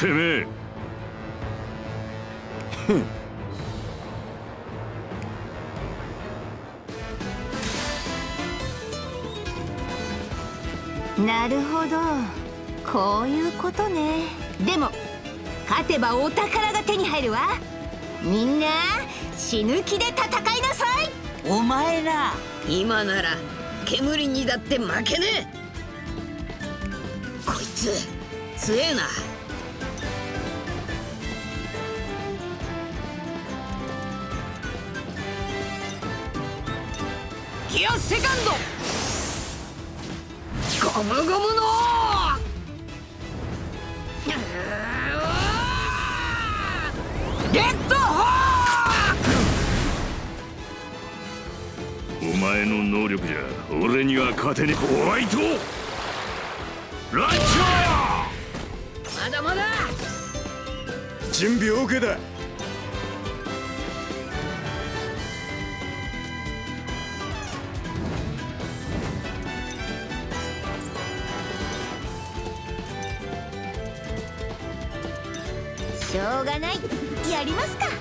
てめえ。なるほど。こういうことね。でも勝てばお宝が手に入るわ。みんな死ぬ気で戦いなさい。お前ら今なら煙にだって負けねえ。こいつ強えなゴムゴムの。レッドホー!お前の能力じゃ俺には勝てねえ。ホワイトランチャまだまだ。準備 OK だょうがない。やりますか。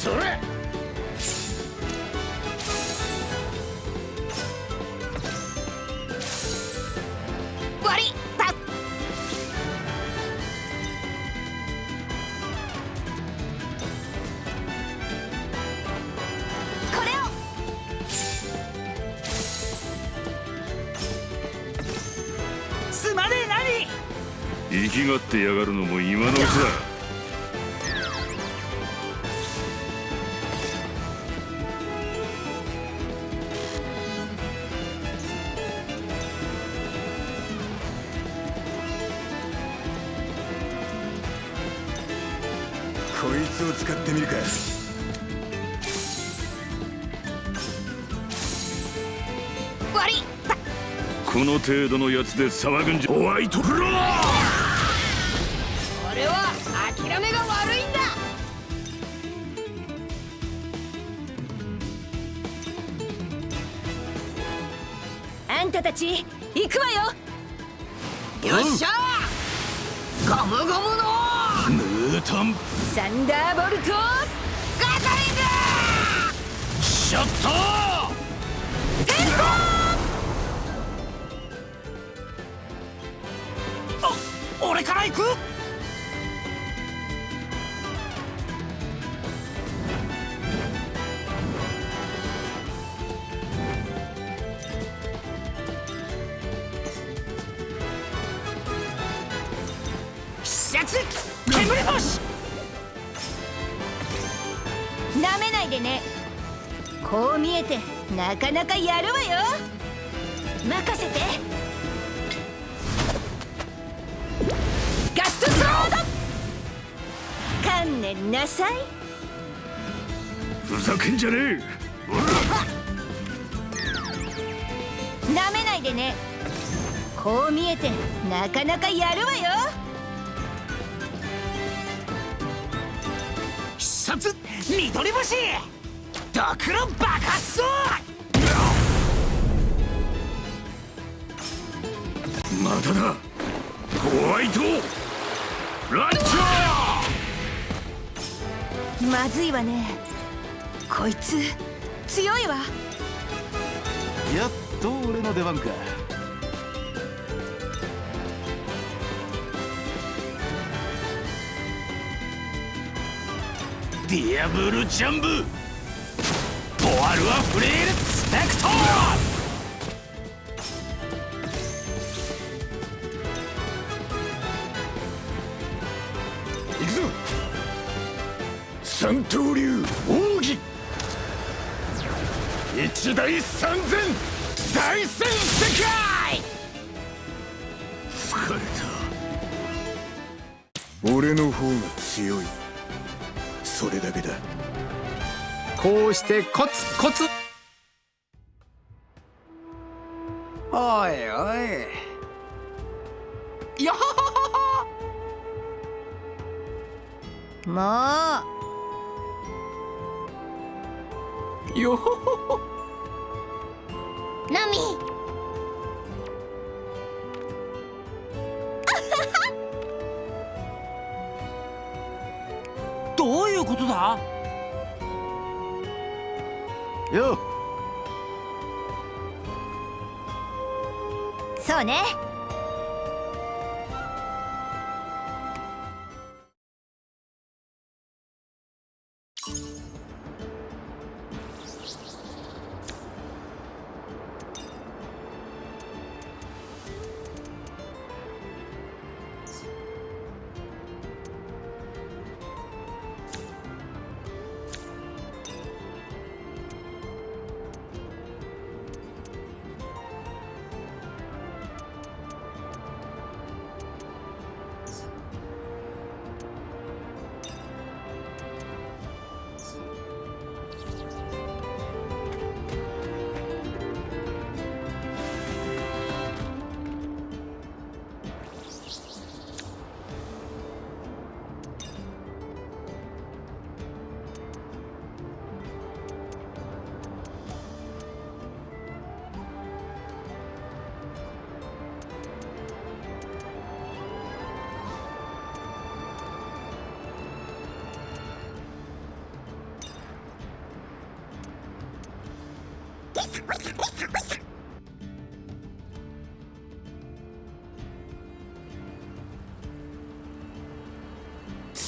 それ。割りパこれを。すまねえ何生きがってやがるのも今のうちだ程度のやつで騒ぐんじゃ。ホワイトフロー俺は諦めが悪いんだ。あんたたち行くわよ。よっしゃゴムゴムのムータンサンダーボルトガトリングシャッタお俺から行く必殺煙星なめないでね。こう見えてなかなかやるわよ。任せて観念なさい。ふざけんじゃねなめないでね。こう見えてなかなかやるわよ。必殺緑星。ドクロ爆発装えまただ。ホワイトランチャーまずいわね。こいつ強いわ。やっと俺の出番か。ディアブルジャンブ。ポワルアフレールスペクト行三刀流奥義。一大三千大戦世界。疲れ俺の方が強い。それだけだ。こうしてコツコツ。おいおい。よもよほほほ。うナミ。どういうことだ？よそうね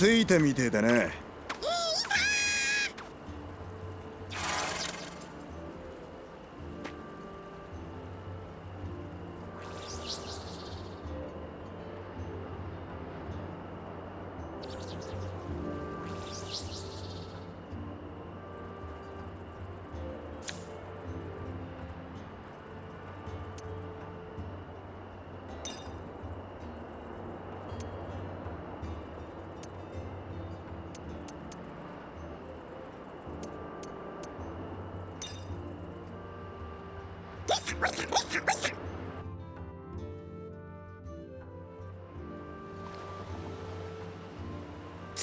ついたみてえだな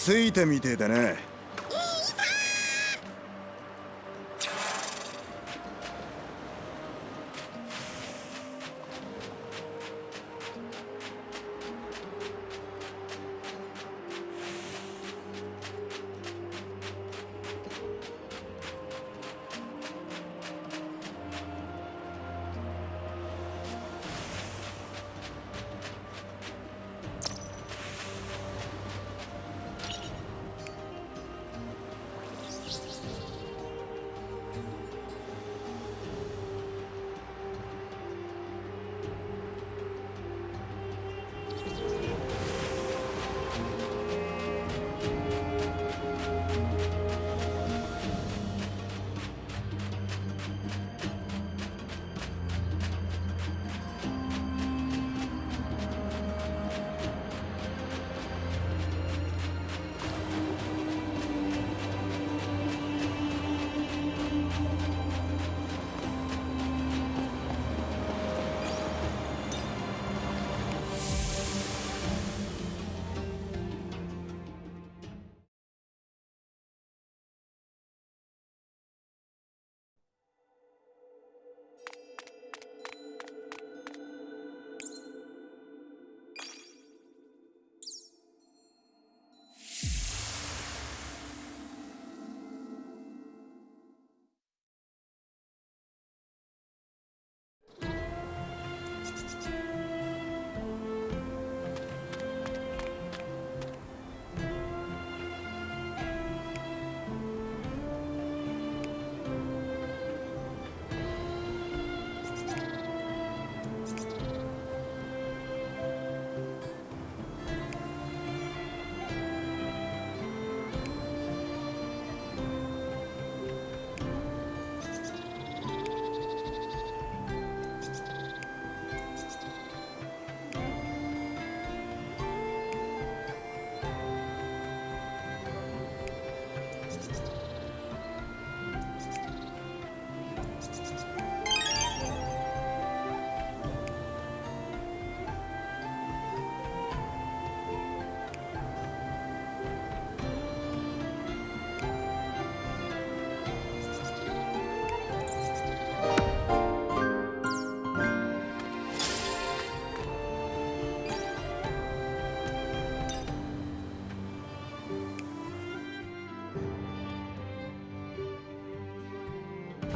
ついたみてえだな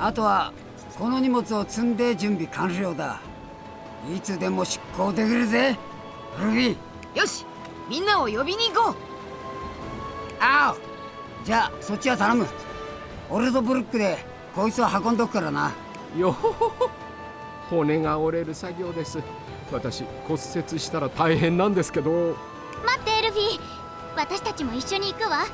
あとはこの荷物を積んで準備完了だ。いつでも出航できるぜルフィよしみんなを呼びに行こう。あおじゃあそっちは頼む。俺とブルックでこいつを運んどくからな。よほほほ。骨が折れる作業です。私骨折したら大変なんですけど。待ってエルフィ私たちも一緒に行くわ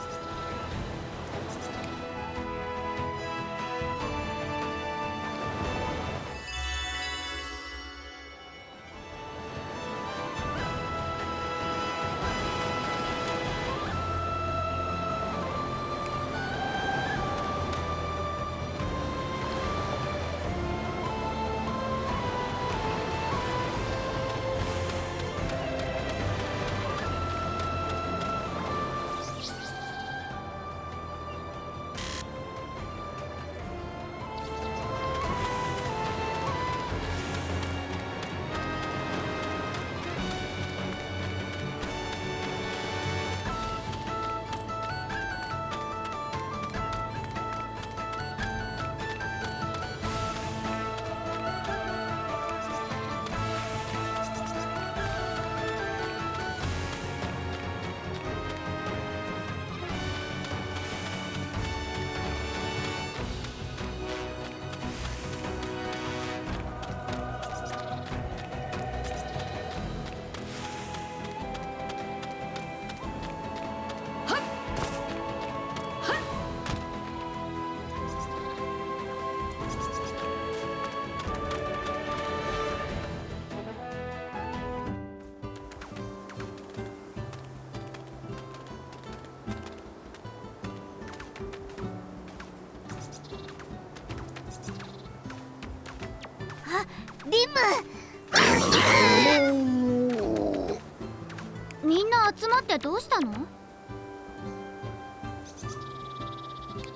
みんな集まってどうしたの？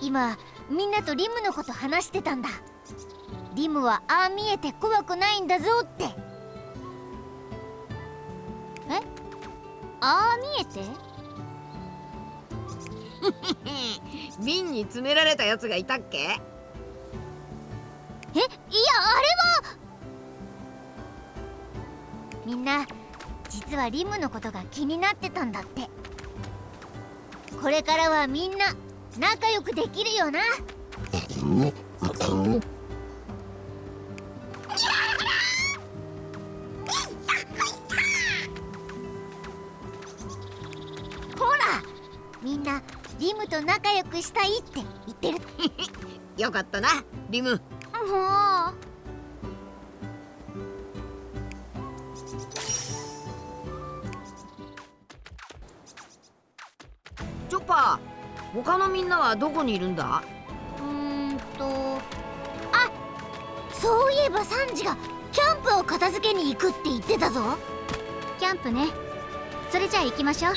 今みんなとリムのこと話してたんだ。リムはああ見えて怖くないんだぞって。え？ああ見えて？瓶に詰められたやつがいたっけ？実はリムのことが気になってたんだって。これからはみんな仲良くできるよな。ほらみん？なリムと仲良くしたいって言ってるよかったなリムチョッパー他のみんなはどこにいるんだ？うーんとあそういえばサンジがキャンプを片付けに行くって言ってたぞ。キャンプね。それじゃあ行きましょう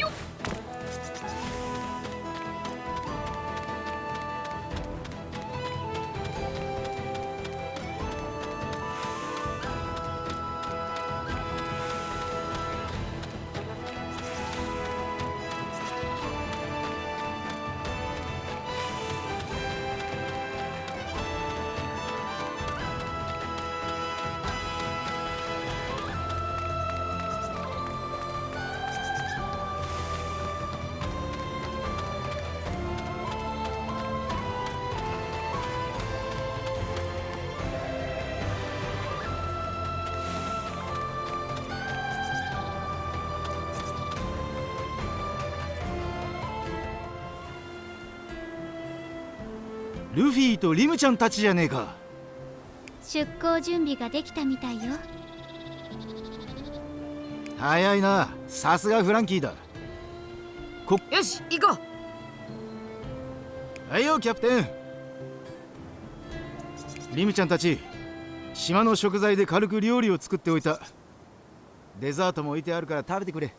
とリムちゃんたちじゃねえか。出航準備ができたみたいよ。早いな。さすがフランキーだ。よし行こはいよキャプテン。リムちゃんたち島の食材で軽く料理を作っておいた。デザートも置いてあるから食べてくれ。う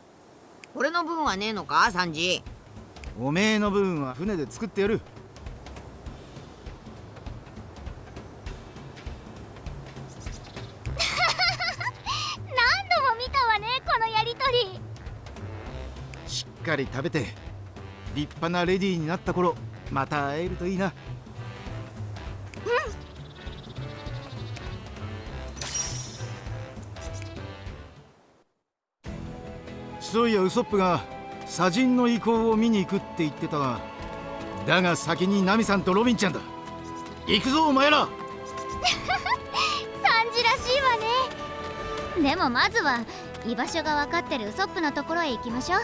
俺の分はねえのか？サンジおめえの部分は船で作ってやるり食べて立派なレディーになった頃また会えるといいな。うん。そういやウソップが砂人の遺構を見に行くって言ってたがだが先にナミさんとロビンちゃんだ。行くぞお前ら。サンジらしいわね。でもまずは居場所が分かってるウソップのところへ行きましょう。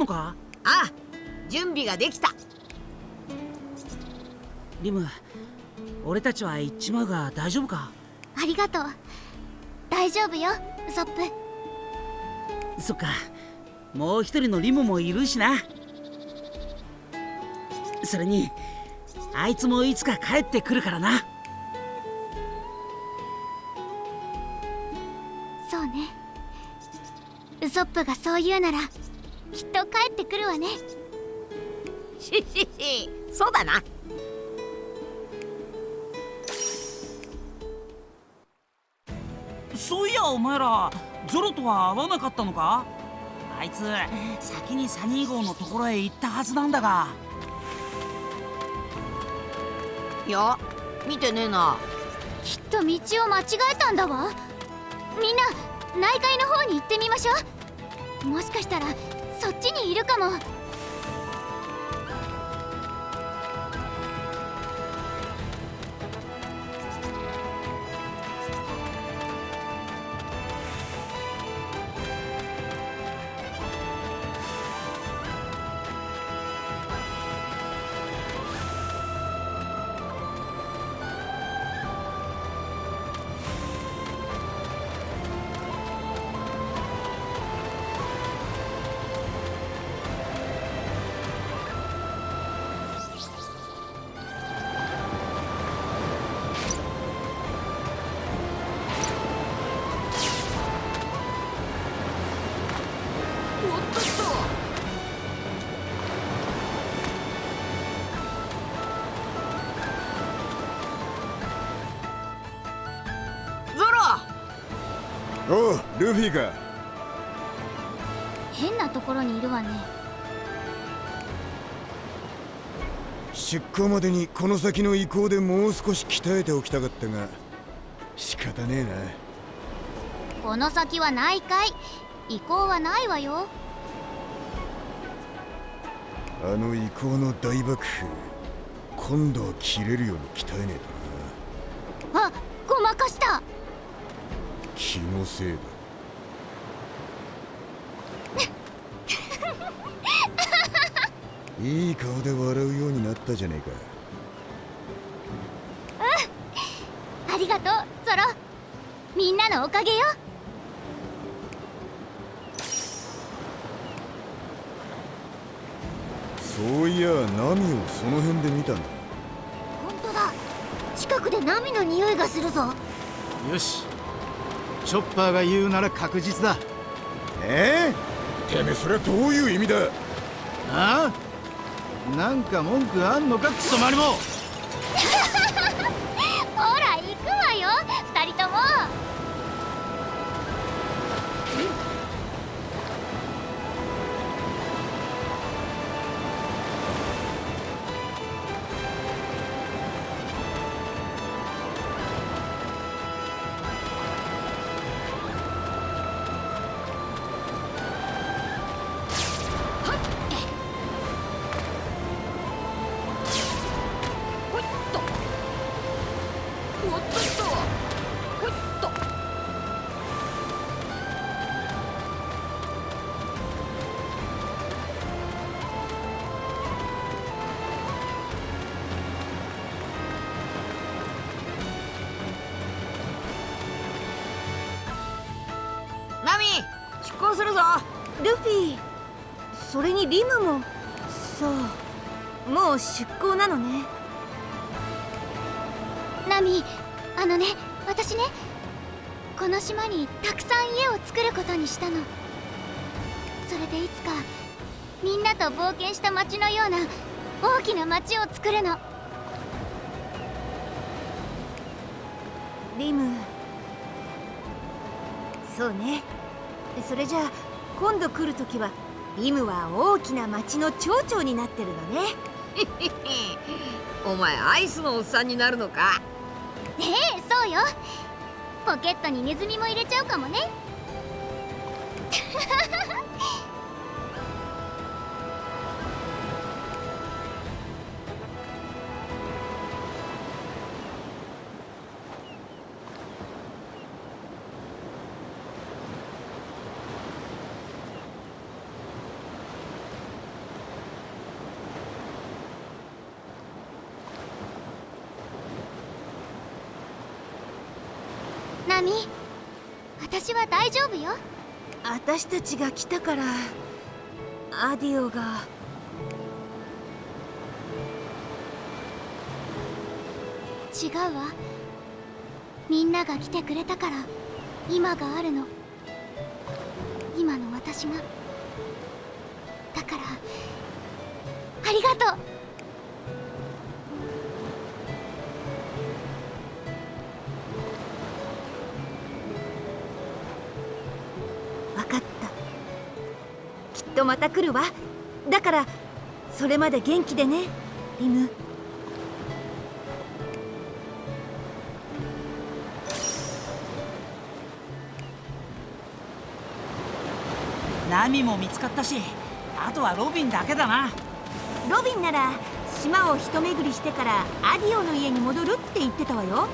のか？ああ準備ができた。リム俺たちは行っちまうが大丈夫か？ありがとう。大丈夫よウソップ。そっか。もう一人のリムもいるしな。それにあいつもいつか帰ってくるからな。そうね。ウソップがそう言うならきっと帰ってくるわね。しししそうだな。そういやお前らゾロとは会わなかったのか？あいつ先にサニー号のところへ行ったはずなんだが。いや見てねえな。きっと道を間違えたんだわ。みんな内海の方に行ってみましょう。もしかしたらそっちにいるかも。ルフィか変なところにいるわね。出航までにこの先の移行でもう少し鍛えておきたかったが仕方ねえな。この先は内海移行はないわよ。あの移行の大爆風今度は切れるように鍛えねえとな。あごまかした。気のせいだいい顔で笑うようになったじゃねえか。ありがとうゾロ。みんなのおかげよ。そういやナミをその辺で見たんだ本当だ。近くでナミの匂いがするぞ。よし。チョッパーが言うなら確実だ。ええ？てめえそれはどういう意味だ？ああ？なんか文句あんのか？クソマリモそれにリムも。さあもう出港なのね。ナミあのね私ねこの島にたくさん家を作ることにしたの。それでいつかみんなと冒険した街のような大きな街を作るの。リム。そうね。それじゃあ今度来るときはリムは大きな町の町長になってるのね。お前アイスのおっさんになるのか？ええそうよ。ポケットにネズミも入れちゃうかもね大丈夫よ。私たちが来たからアディオが。違うわ。みんなが来てくれたから今があるの。今の私が。だからありがとうとまた来るわ。だからそれまで元気でねリム。ナミも見つかったしあとはロビンだけだな。ロビンなら島を一巡りしてからアディオの家に戻るって言ってたわよ。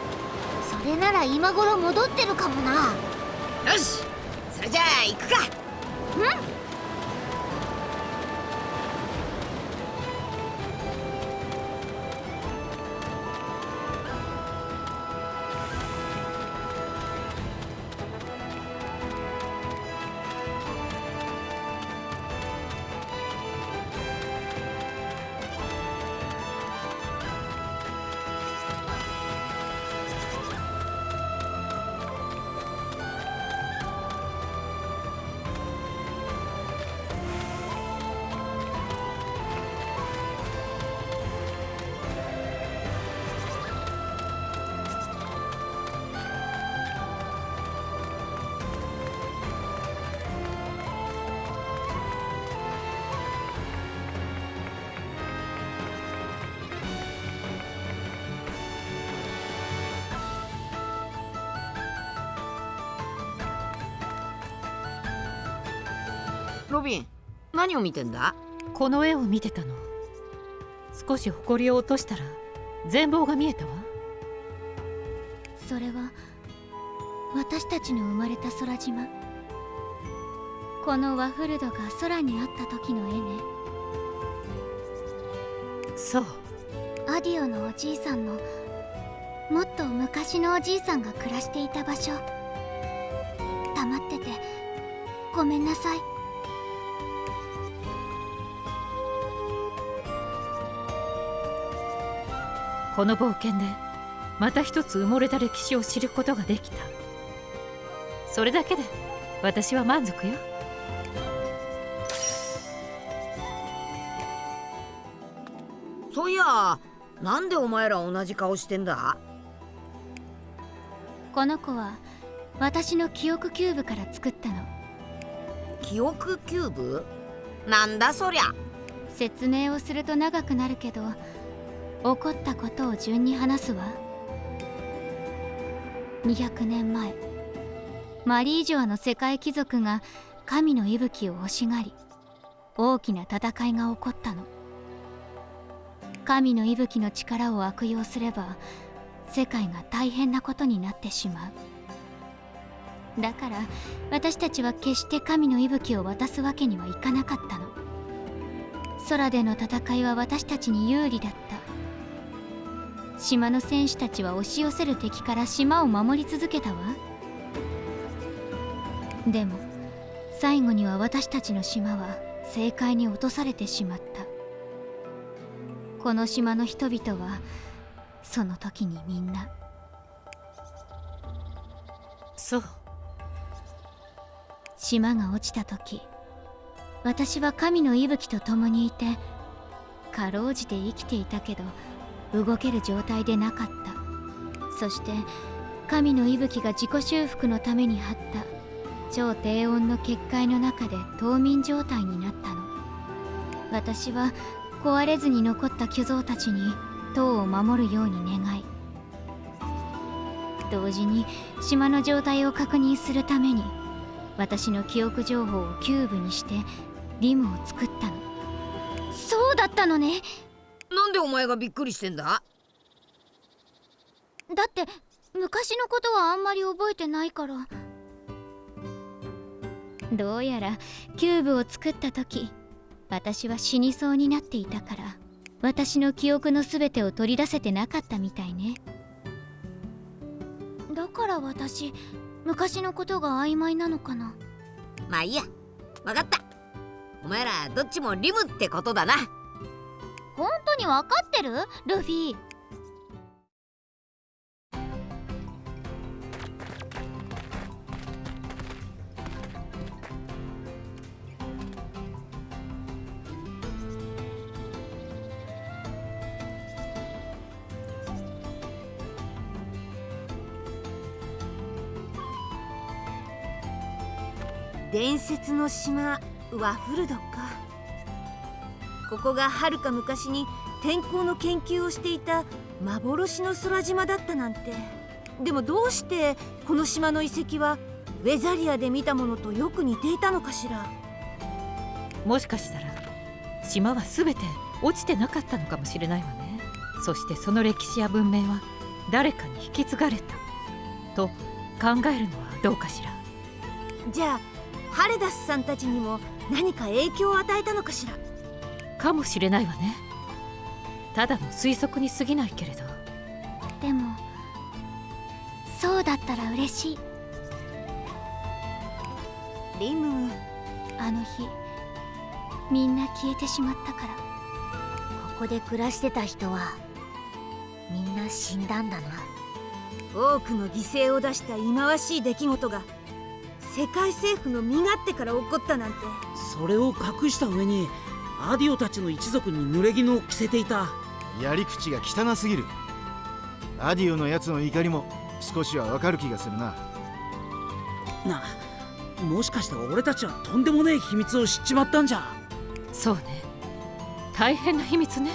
それなら今頃戻ってるかもな。よしそれじゃあ行くか。ロ何を見てんだ？この絵を見てたの。少し埃を落としたら全貌が見えたわ。それは私たちの生まれた空島。このワフルドが空にあった時の絵ね。そう。アディオのおじいさんのもっと昔のおじいさんが暮らしていた場所。黙っててごめんなさいこの冒険でまた一つ埋もれた歴史を知ることができた。それだけで私は満足よ。そういやなんでお前ら同じ顔してんだ？この子は私の記憶キューブから作ったの。記憶キューブ？なんだそりゃ。説明をすると長くなるけど起こったことを順に話すわ。200年前マリージョアの世界貴族が神の息吹を欲しがり大きな戦いが起こったの。神の息吹の力を悪用すれば世界が大変なことになってしまう。だから私たちは決して神の息吹を渡すわけにはいかなかったの。空での戦いは私たちに有利だった。島の戦士たちは押し寄せる敵から島を守り続けたわ。でも最後には私たちの島は正解に落とされてしまった。この島の人々はその時にみんな。そう。島が落ちた時私は神の息吹と共にいてかろうじて生きていたけど動ける状態でなかった。そして神の息吹が自己修復のために張った。超低温の結界の中で冬眠状態になったの。私は壊れずに残った巨像たちに塔を守るように願い。同時に島の状態を確認するために私の記憶情報をキューブにしてリムを作ったの。そうだったのね。なんでお前がびっくりしてんだ？だって昔のことはあんまり覚えてないから。どうやらキューブを作った時私は死にそうになっていたから私の記憶の全てを取り出せてなかったみたいね。だから私昔のことが曖昧なのかな？まあいいや。わかった。お前らどっちもリムってことだな本当に分かってる？ルフィ。伝説の島ワフルドか。ここがはるか昔に天候の研究をしていた幻の空島だったなんて。でもどうしてこの島の遺跡はウェザリアで見たものとよく似ていたのかしら。もしかしたら島は全て落ちてなかったのかもしれないわね。そしてその歴史や文明は誰かに引き継がれたと考えるのはどうかしら。じゃあハレダスさんたちにも何か影響を与えたのかしらかもしれないわね。ただの推測に過ぎないけれど。でもそうだったら嬉しい。リム。あの日みんな消えてしまったから。ここで暮らしてた人はみんな死んだんだな。多くの犠牲を出した忌まわしい出来事が世界政府の身勝手から起こったなんて。それを隠した上にアディオたちの一族に濡れ衣を着せていた。やり口が汚すぎる。アディオのやつの怒りも少しはわかる気がするな。なもしかして俺たちはとんでもねえ秘密を知っちまったんじゃ。そうね。大変な秘密ね。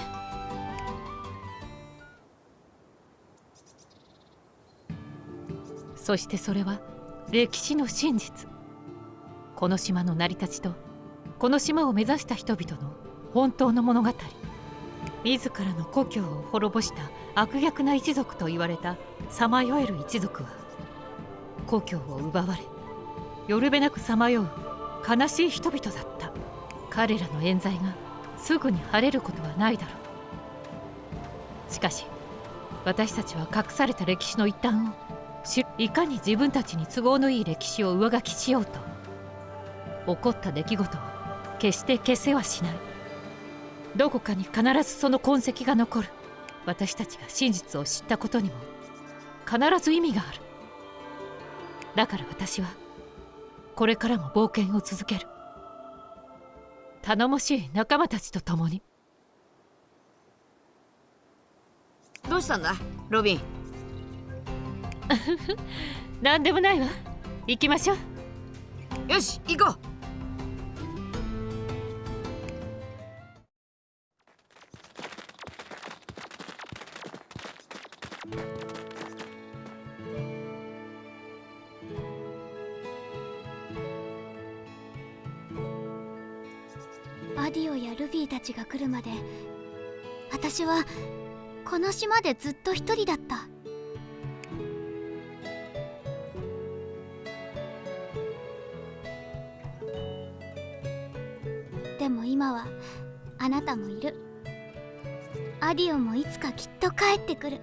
そしてそれは歴史の真実。この島の成り立ちとこの島を目指した人々の本当の物語。自らの故郷を滅ぼした悪逆な一族と言われたさまよえる一族は故郷を奪われよるべなくさまよう悲しい人々だった。彼らの冤罪がすぐに晴れることはないだろう。しかし私たちは隠された歴史の一端をいかに自分たちに都合のいい歴史を上書きしようと起こった出来事を決して消せはしない。どこかに必ずその痕跡が残る。私たちが真実を知ったことにも必ず意味がある。だから私はこれからも冒険を続ける。頼もしい仲間たちと共に。どうしたんだ？ロビン。何でもないわ。行きましょう。よし行こう私はこの島でずっと一人だった。でも今はあなたもいる。アディオもいつかきっと帰ってくる。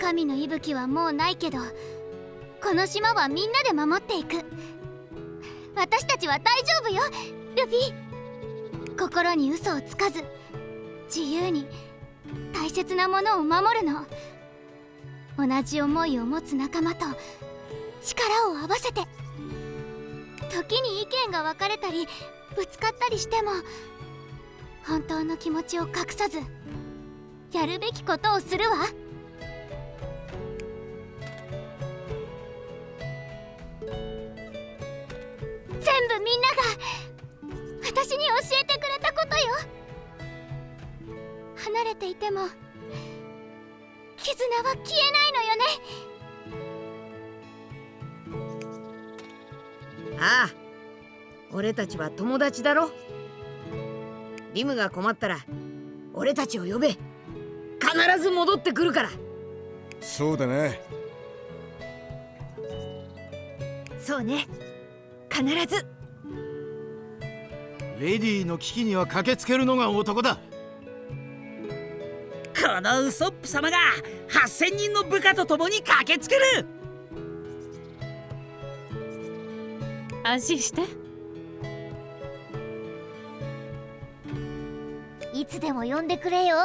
神の息吹はもうないけどこの島はみんなで守っていく。私たちは大丈夫よルフィ。心に嘘をつかず自由に大切なものを守るの。同じ思いを持つ仲間と力を合わせて時に意見が分かれたりぶつかったりしても本当の気持ちを隠さずやるべきことをするわ。全部みんなが私に教えてくれたことよ。離れていても絆は消えないのよね。ああ俺たちは友達だろ。リムが困ったら俺たちを呼べ。必ず戻ってくるから。そうだなそうね。必ず。レディの危機には駆けつけるのが男だこのウソップ様が8000人の部下と共に駆けつける。安心して。いつでも呼んでくれよ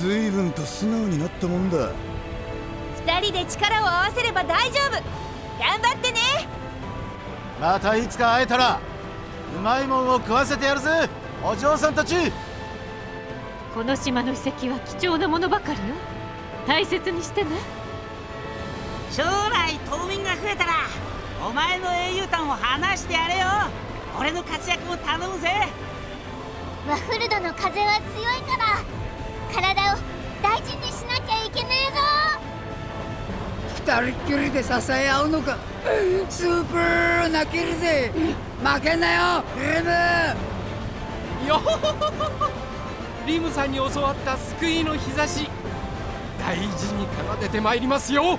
随分と素直になったもんだ。二人で力を合わせれば大丈夫。頑張ってね。またいつか会えたらうまいもんを食わせてやるぜ。お嬢さんたち。この島の遺跡は貴重なものばかりよ。大切にしてね。将来島民が増えたらお前の英雄譚を話してやれよ。俺の活躍を頼むぜ。ワッフルドの風は強いから体を大事にしなきゃいけねえぞ。二人っきりで支え合うのか。スーパー泣けるぜ負けんなよリム。よほほほほ。リムさんに教わった救いの日差し。大事に奏でてまいりますよ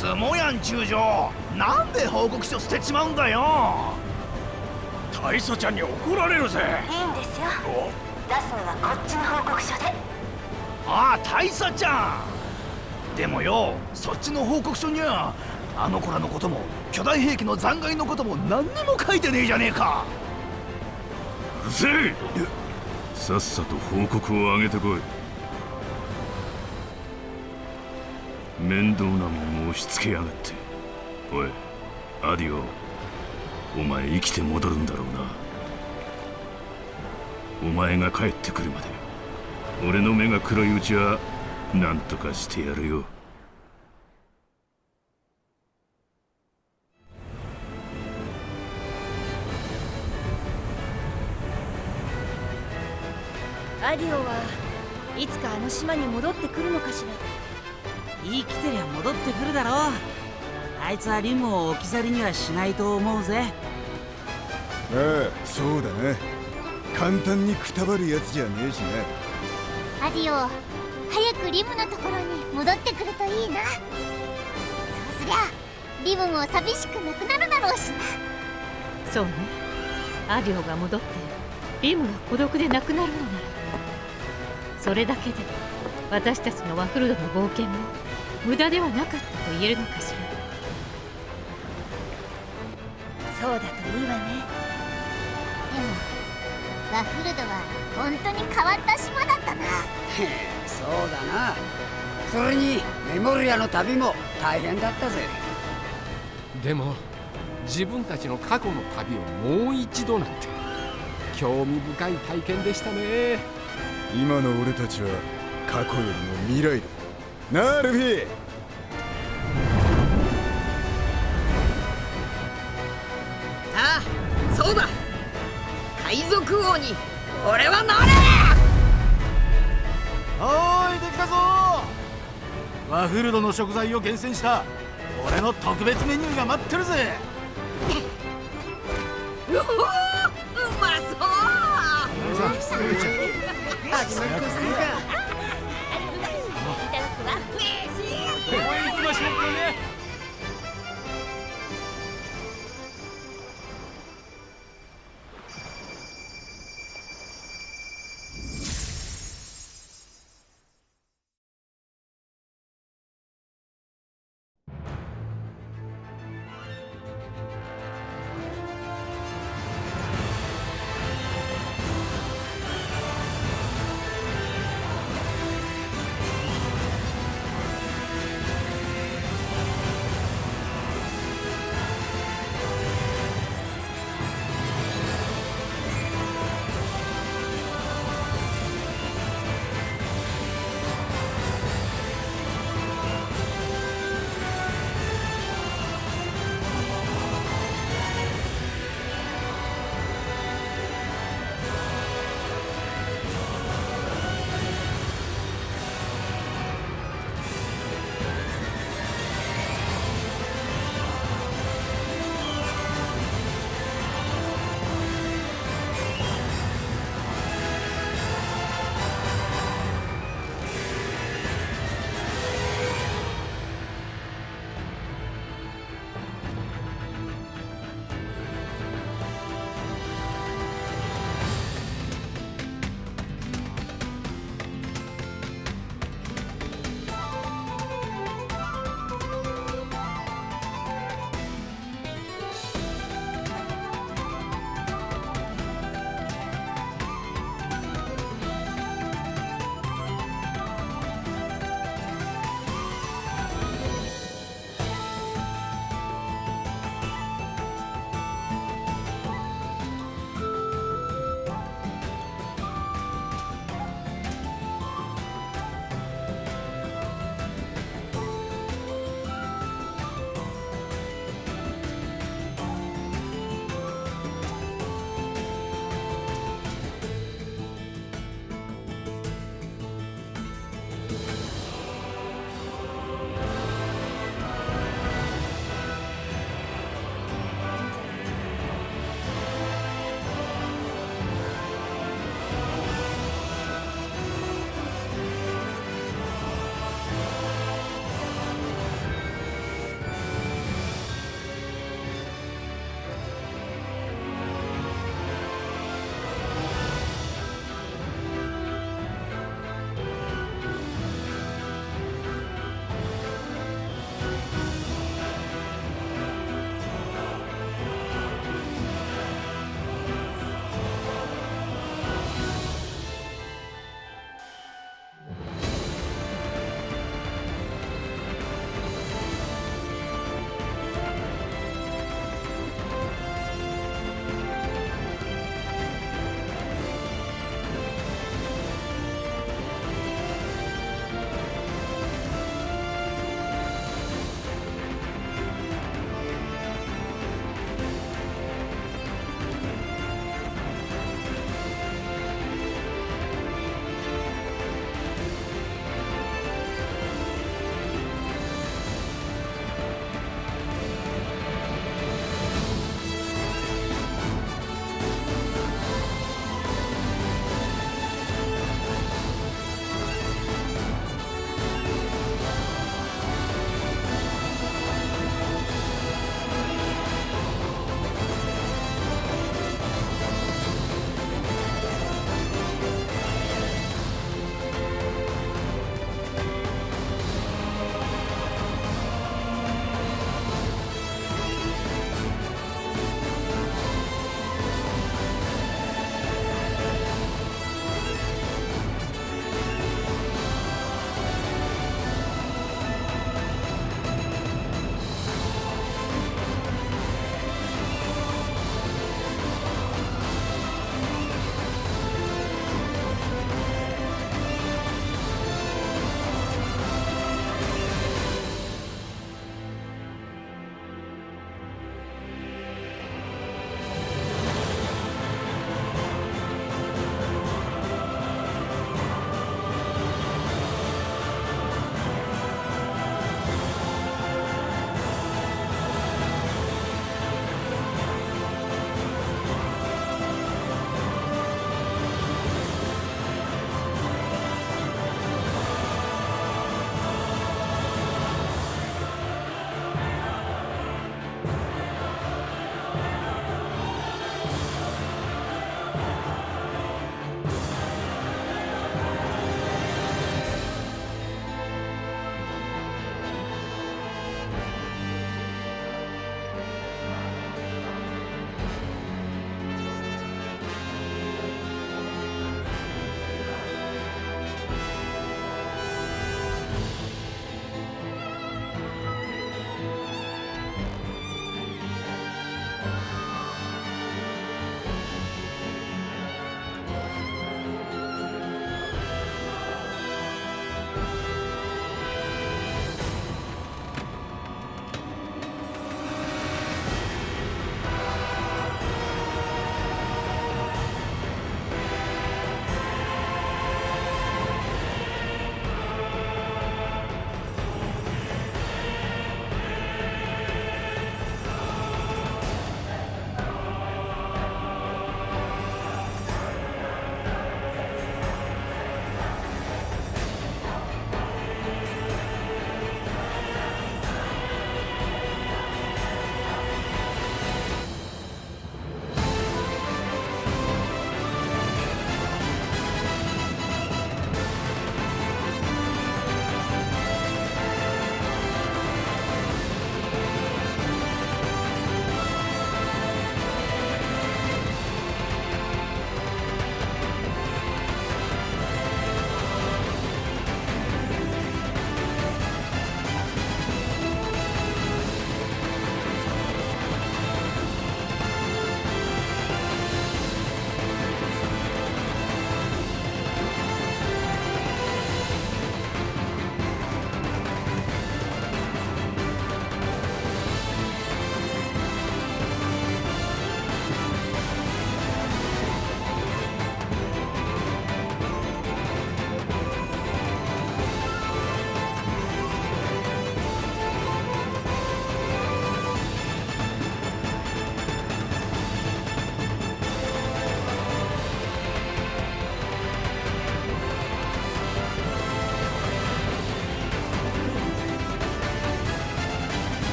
すもやん中将。なんで報告書捨てちまうんだよ。大佐ちゃんに怒られるぜ。いいんですよ。出すのはこっちの報告書で。ああ大佐ちゃん。でもよそっちの報告書にはあの子らのことも巨大兵器の残骸のことも何にも書いてねえじゃねえか。うるせえ。さっさと報告を上げてこい面倒なもん押し付けやがって。おいアディオ。お前生きて戻るんだろうな。お前が帰ってくるまで俺の目が黒いうちは何とかしてやるよ。アディオはいつかあの島に戻ってくるのかしら。生きてりゃ戻ってくるだろう。あいつはリムを置き去りにはしないと思うぜ。ああそうだな。簡単にくたばるやつじゃねえしな。アディオ早くリムのところに戻ってくるといいな。そうすりゃリムも寂しくなくなるだろうしな。そうね。アディオが戻ってリムが孤独でなくなるのならそれだけで私たちのワフルドの冒険も無駄ではなかったと言えるのかしら。そうだといいわね。でもワフルドは本当に変わった島だったな。そうだな。それにメモリアの旅も大変だったぜ。でも自分たちの過去の旅をもう一度なんて。興味深い体験でしたね。今の俺たちは過去よりも未来だなあルフィああそうだ。海賊王に俺はなれ！おーいできたぞ。ワフルドの食材を厳選した俺の特別メニューが待ってるぜ。うおーうまそう！始まるとするか